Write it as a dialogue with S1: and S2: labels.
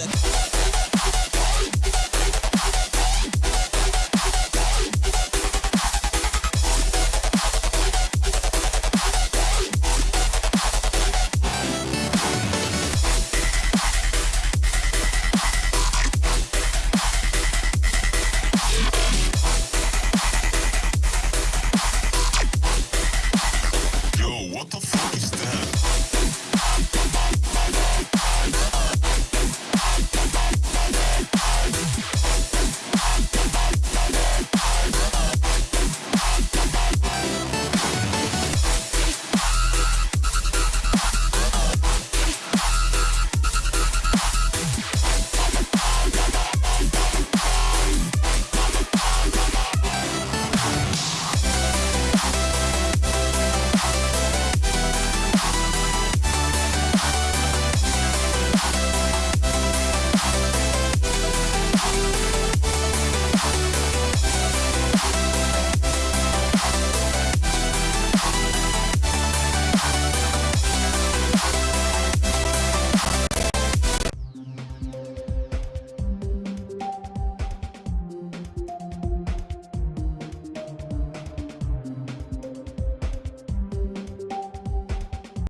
S1: Yeah.